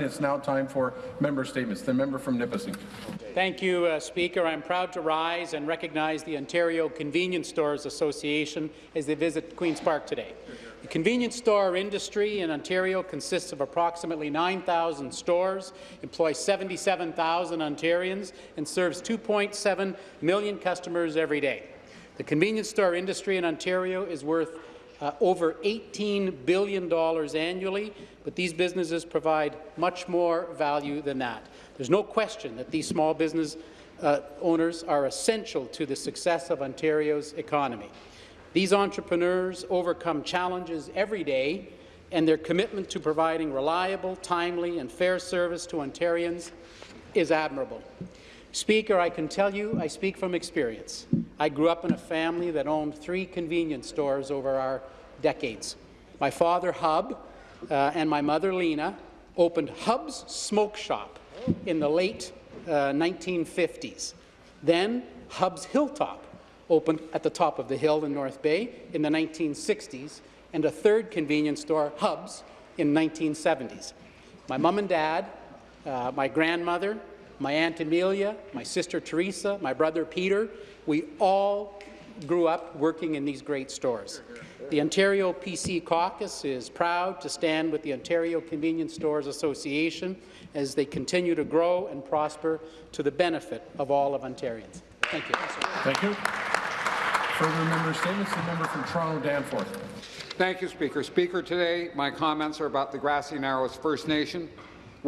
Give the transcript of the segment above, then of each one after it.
It's now time for member statements. The member from Nipissing. Thank you, uh, Speaker. I'm proud to rise and recognize the Ontario Convenience Stores Association as they visit Queen's Park today. The convenience store industry in Ontario consists of approximately 9,000 stores, employs 77,000 Ontarians, and serves 2.7 million customers every day. The convenience store industry in Ontario is worth uh, over $18 billion annually, but these businesses provide much more value than that. There's no question that these small business uh, owners are essential to the success of Ontario's economy. These entrepreneurs overcome challenges every day, and their commitment to providing reliable, timely and fair service to Ontarians is admirable. Speaker, I can tell you I speak from experience. I grew up in a family that owned three convenience stores over our decades. My father, Hub, uh, and my mother, Lena, opened Hub's Smoke Shop in the late uh, 1950s. Then Hub's Hilltop opened at the top of the hill in North Bay in the 1960s, and a third convenience store, Hub's, in 1970s. My mom and dad, uh, my grandmother, my Aunt Amelia, my sister Teresa, my brother Peter, we all grew up working in these great stores. The Ontario PC Caucus is proud to stand with the Ontario Convenience Stores Association as they continue to grow and prosper to the benefit of all of Ontarians. Thank you. Thank you. Further member statements. The member from Toronto Danforth. Thank you, Speaker. Speaker, today my comments are about the Grassy Narrows First Nation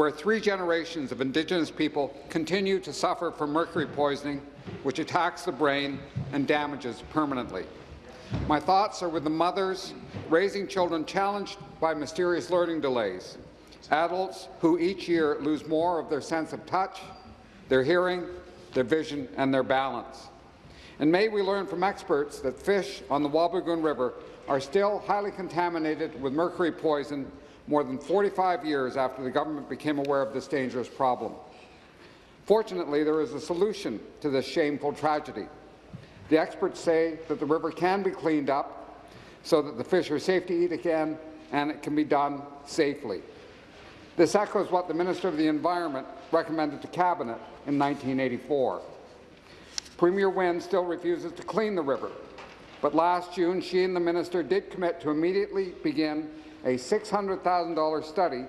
where three generations of Indigenous people continue to suffer from mercury poisoning, which attacks the brain and damages permanently. My thoughts are with the mothers raising children challenged by mysterious learning delays, adults who each year lose more of their sense of touch, their hearing, their vision and their balance. And may we learn from experts that fish on the Wabigoon River are still highly contaminated with mercury poison more than 45 years after the government became aware of this dangerous problem. Fortunately, there is a solution to this shameful tragedy. The experts say that the river can be cleaned up so that the fish are safe to eat again and it can be done safely. This echoes what the Minister of the Environment recommended to Cabinet in 1984. Premier Wynne still refuses to clean the river, but last June she and the minister did commit to immediately begin a $600,000 study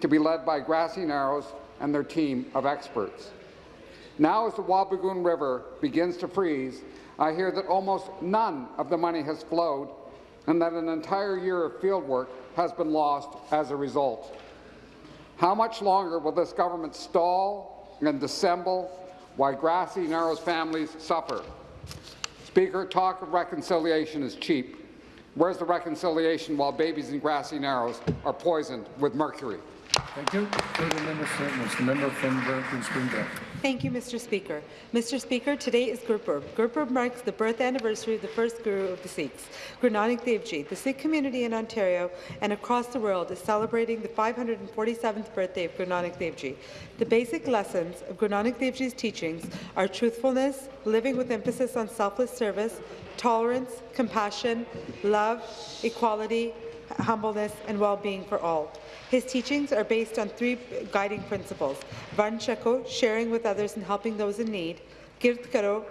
to be led by Grassy Narrows and their team of experts. Now, as the Wabigoon River begins to freeze, I hear that almost none of the money has flowed and that an entire year of fieldwork has been lost as a result. How much longer will this government stall and dissemble while Grassy Narrows families suffer? Speaker, talk of reconciliation is cheap. Where's the reconciliation while babies in grassy narrows are poisoned with mercury? Thank you. Further member statements. The member from Brampton Springdale. Thank you, Mr. Speaker. Mr. Speaker, today is Gurpurb. Gurpurb marks the birth anniversary of the first Guru of the Sikhs, Guru Nanak Dev Ji. The Sikh community in Ontario and across the world is celebrating the 547th birthday of Guru Nanak Dev Ji. The basic lessons of Guru Nanak Dev Ji's teachings are truthfulness, living with emphasis on selfless service, tolerance, compassion, love, equality, humbleness, and well-being for all. His teachings are based on three guiding principles, Varn Shako, sharing with others and helping those in need, Kirt Karo,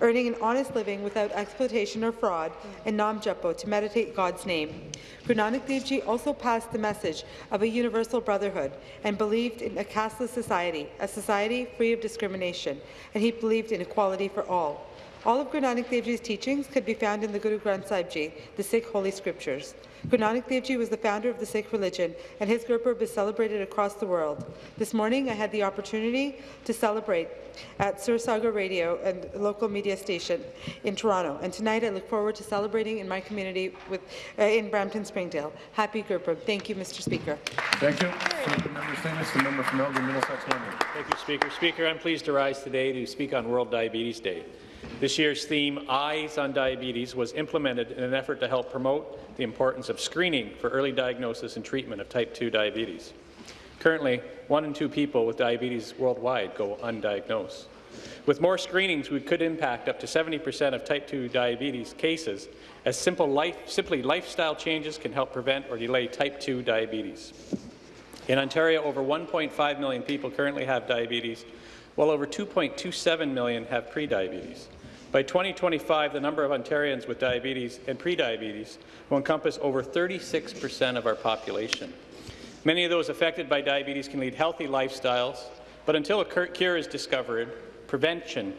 earning an honest living without exploitation or fraud, and Nam Japo, to meditate God's name. Guru Nanak Dev Ji also passed the message of a universal brotherhood and believed in a casteless society, a society free of discrimination, and he believed in equality for all. All of Guru Nanak Dev Ji's teachings could be found in the Guru Granth Sahib Ji, the Sikh holy scriptures. Guru Nanak Dev Ji was the founder of the Sikh religion, and his Gurpurb is celebrated across the world. This morning, I had the opportunity to celebrate at Sursagar Radio and local media station in Toronto, and tonight I look forward to celebrating in my community with, uh, in Brampton Springdale. Happy Gurpurb. Thank you, Mr. Speaker. Thank you. member statements. The member from Elgin, Middlesex Thank you, Speaker. Speaker, I'm pleased to rise today to speak on World Diabetes Day. This year's theme, Eyes on Diabetes, was implemented in an effort to help promote the importance of screening for early diagnosis and treatment of type 2 diabetes. Currently, one in two people with diabetes worldwide go undiagnosed. With more screenings, we could impact up to 70% of type 2 diabetes cases, as simple life, simply lifestyle changes can help prevent or delay type 2 diabetes. In Ontario, over 1.5 million people currently have diabetes, while over 2.27 million have prediabetes. By 2025, the number of Ontarians with diabetes and prediabetes will encompass over 36 percent of our population. Many of those affected by diabetes can lead healthy lifestyles, but until a cure is discovered, prevention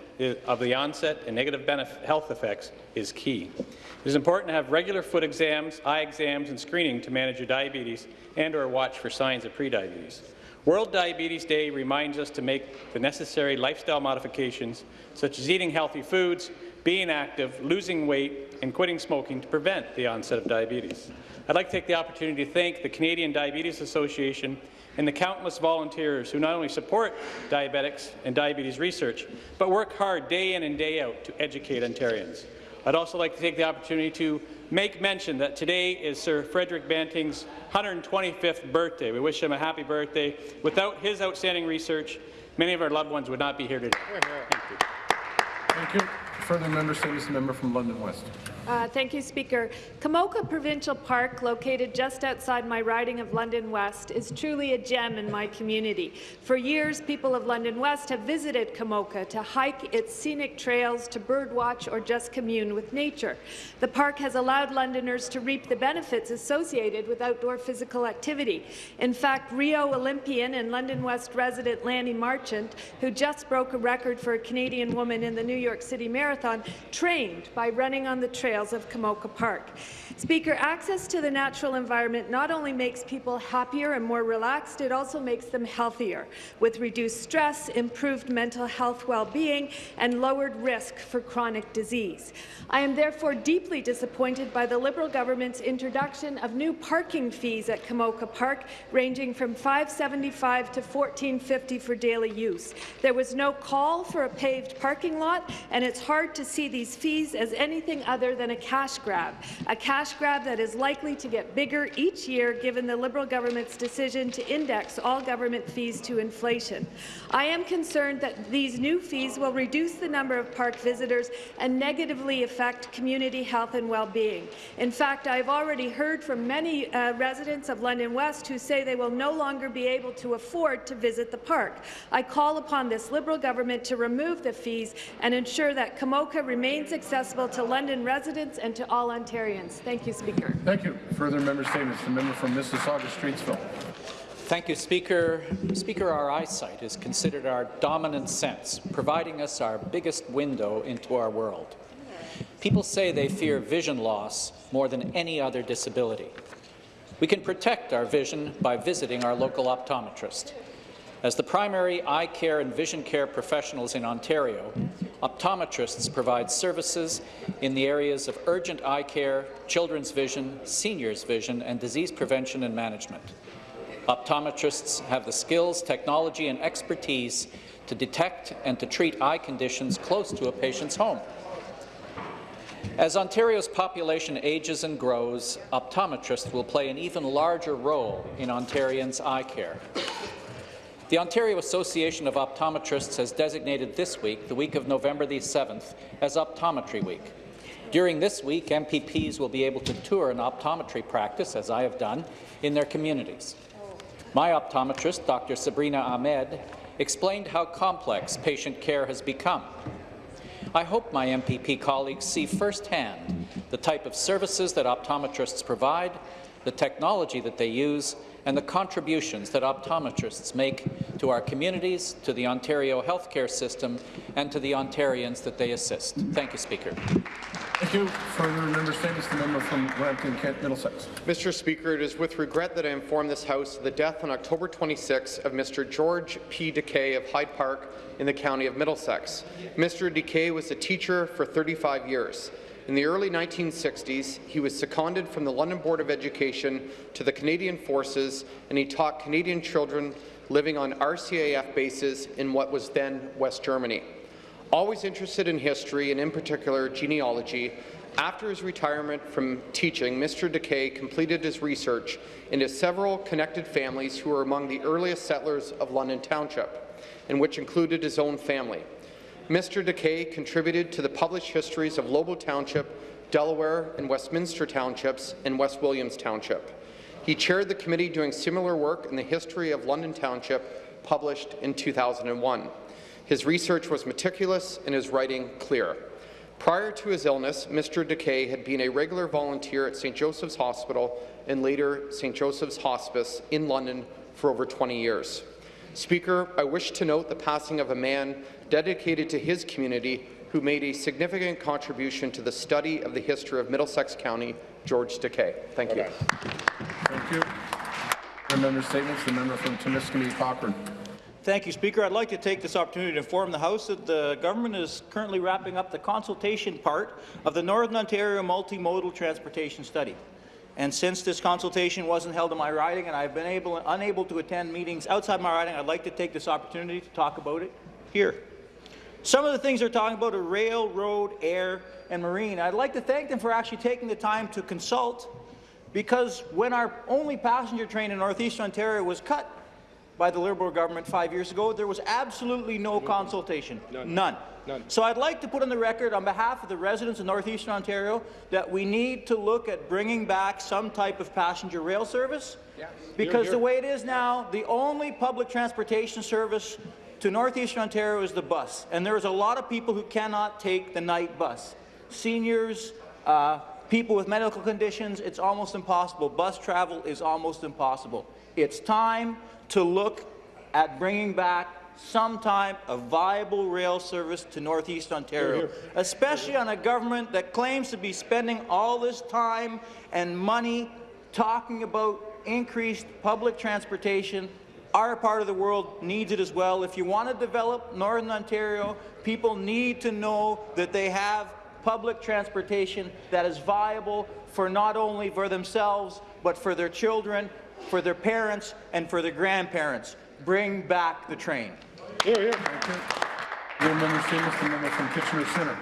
of the onset and negative health effects is key. It is important to have regular foot exams, eye exams, and screening to manage your diabetes and or watch for signs of prediabetes. World Diabetes Day reminds us to make the necessary lifestyle modifications, such as eating healthy foods, being active, losing weight, and quitting smoking to prevent the onset of diabetes. I'd like to take the opportunity to thank the Canadian Diabetes Association and the countless volunteers who not only support diabetics and diabetes research, but work hard day in and day out to educate Ontarians. I'd also like to take the opportunity to make mention that today is Sir Frederick Banting's 125th birthday. We wish him a happy birthday. Without his outstanding research, many of our loved ones would not be here today. Thank you. Thank you. Further member statements, member from London West. Uh, thank you, Speaker. Komoka Provincial Park, located just outside my riding of London West, is truly a gem in my community. For years, people of London West have visited Komoka to hike its scenic trails, to birdwatch, or just commune with nature. The park has allowed Londoners to reap the benefits associated with outdoor physical activity. In fact, Rio Olympian and London West resident Lanni Marchant, who just broke a record for a Canadian woman in the New York City Marathon, trained by running on the trail trails of Komoka Park. Speaker, access to the natural environment not only makes people happier and more relaxed, it also makes them healthier, with reduced stress, improved mental health well-being, and lowered risk for chronic disease. I am therefore deeply disappointed by the Liberal government's introduction of new parking fees at Komoka Park, ranging from $5.75 to $14.50 for daily use. There was no call for a paved parking lot, and it's hard to see these fees as anything other than a cash grab, a cash grab that is likely to get bigger each year given the Liberal government's decision to index all government fees to inflation. I am concerned that these new fees will reduce the number of park visitors and negatively affect community health and well-being. In fact, I have already heard from many uh, residents of London West who say they will no longer be able to afford to visit the park. I call upon this Liberal government to remove the fees and ensure that Komoka remains accessible to London residents residents and to all Ontarians. Thank you, Speaker. Thank you. Further member statements. The member from Mississauga Streetsville. Thank you, Speaker. Speaker, our eyesight is considered our dominant sense, providing us our biggest window into our world. People say they fear vision loss more than any other disability. We can protect our vision by visiting our local optometrist. As the primary eye care and vision care professionals in Ontario, optometrists provide services in the areas of urgent eye care, children's vision, seniors' vision, and disease prevention and management. Optometrists have the skills, technology, and expertise to detect and to treat eye conditions close to a patient's home. As Ontario's population ages and grows, optometrists will play an even larger role in Ontarians' eye care. The Ontario Association of Optometrists has designated this week, the week of November the 7th, as Optometry Week. During this week, MPPs will be able to tour an optometry practice, as I have done, in their communities. My optometrist, Dr. Sabrina Ahmed, explained how complex patient care has become. I hope my MPP colleagues see firsthand the type of services that optometrists provide, the technology that they use, and the contributions that optometrists make to our communities, to the Ontario healthcare system, and to the Ontarians that they assist. Thank you, Speaker. Thank you. Further member statements. The member from Lambton Kent Middlesex. Mr. Speaker, it is with regret that I inform this House of the death on October 26 of Mr. George P. Decay of Hyde Park in the county of Middlesex. Mr. Decay was a teacher for 35 years. In the early 1960s, he was seconded from the London Board of Education to the Canadian Forces, and he taught Canadian children living on RCAF bases in what was then West Germany. Always interested in history, and in particular genealogy, after his retirement from teaching, Mr. Decay completed his research into several connected families who were among the earliest settlers of London Township, and which included his own family. Mr. Decay contributed to the published histories of Lobo Township, Delaware and Westminster Townships, and West Williams Township. He chaired the committee doing similar work in the history of London Township, published in 2001. His research was meticulous and his writing clear. Prior to his illness, Mr. Decay had been a regular volunteer at St. Joseph's Hospital and later St. Joseph's Hospice in London for over 20 years. Speaker, I wish to note the passing of a man dedicated to his community who made a significant contribution to the study of the history of Middlesex County, George Decay. Thank you. Thank you. Further member statements, the member from Timiskaming Cochrane. Thank you, Speaker. I'd like to take this opportunity to inform the House that the government is currently wrapping up the consultation part of the Northern Ontario Multimodal Transportation Study. And since this consultation wasn't held in my riding and I've been able, unable to attend meetings outside my riding, I'd like to take this opportunity to talk about it here. Some of the things they're talking about are rail, road, air, and marine. I'd like to thank them for actually taking the time to consult because when our only passenger train in northeastern Ontario was cut by the Liberal government five years ago, there was absolutely no consultation. None. None. So I'd like to put on the record on behalf of the residents of northeastern Ontario that we need to look at bringing back some type of passenger rail service because the way it is now, the only public transportation service to northeastern Ontario is the bus, and there's a lot of people who cannot take the night bus. Seniors, uh, people with medical conditions, it's almost impossible. Bus travel is almost impossible. It's time to look at bringing back some type of viable rail service to Northeast Ontario, especially on a government that claims to be spending all this time and money talking about increased public transportation. Our part of the world needs it as well. If you want to develop Northern Ontario, people need to know that they have public transportation that is viable for not only for themselves, but for their children, for their parents, and for their grandparents. Bring back the train. Further member statements, the member from Kitchener Centre.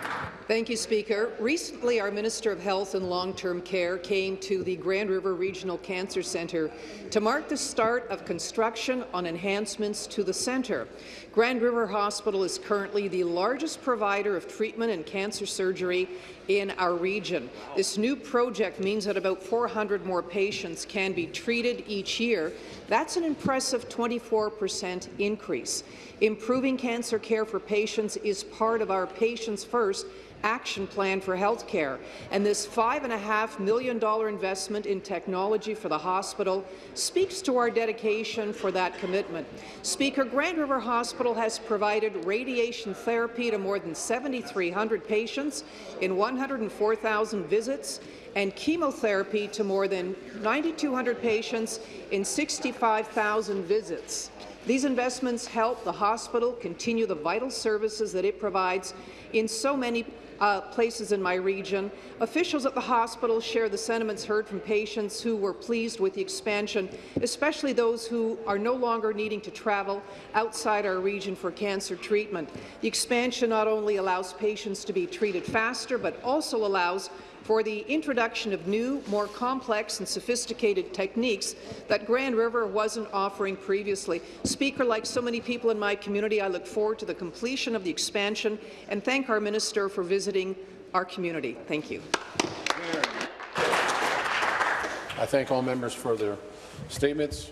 Thank you, Speaker. Recently, our Minister of Health and Long-Term Care came to the Grand River Regional Cancer Centre to mark the start of construction on enhancements to the centre. Grand River Hospital is currently the largest provider of treatment and cancer surgery in our region. This new project means that about 400 more patients can be treated each year. That's an impressive 24 percent increase. Improving cancer care for patients is part of our Patients First action plan for health care, and this $5.5 million investment in technology for the hospital speaks to our dedication for that commitment. Speaker, Grand River Hospital has provided radiation therapy to more than 7,300 patients in 104,000 visits and chemotherapy to more than 9,200 patients in 65,000 visits. These investments help the hospital continue the vital services that it provides in so many uh, places in my region. Officials at the hospital share the sentiments heard from patients who were pleased with the expansion, especially those who are no longer needing to travel outside our region for cancer treatment. The expansion not only allows patients to be treated faster, but also allows for the introduction of new, more complex and sophisticated techniques that Grand River wasn't offering previously. Speaker, like so many people in my community, I look forward to the completion of the expansion and thank our minister for visiting our community. Thank you. I thank all members for their statements.